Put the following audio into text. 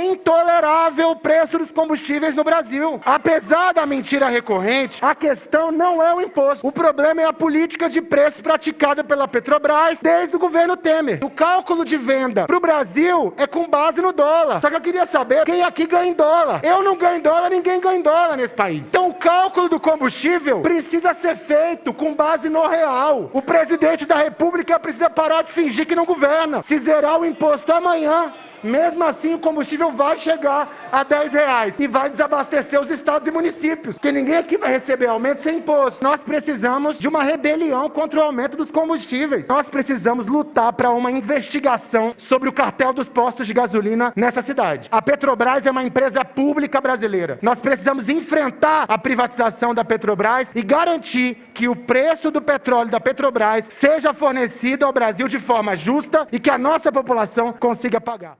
É intolerável o preço dos combustíveis no Brasil. Apesar da mentira recorrente, a questão não é o imposto. O problema é a política de preço praticada pela Petrobras desde o governo Temer. O cálculo de venda para o Brasil é com base no dólar. Só que eu queria saber quem aqui ganha em dólar. Eu não ganho em dólar, ninguém ganha em dólar nesse país. Então o cálculo do combustível precisa ser feito com base no real. O presidente da República precisa parar de fingir que não governa. Se zerar o imposto amanhã, mesmo assim, o combustível vai chegar a 10 reais e vai desabastecer os estados e municípios, porque ninguém aqui vai receber aumento sem imposto. Nós precisamos de uma rebelião contra o aumento dos combustíveis. Nós precisamos lutar para uma investigação sobre o cartel dos postos de gasolina nessa cidade. A Petrobras é uma empresa pública brasileira. Nós precisamos enfrentar a privatização da Petrobras e garantir que o preço do petróleo da Petrobras seja fornecido ao Brasil de forma justa e que a nossa população consiga pagar.